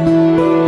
Música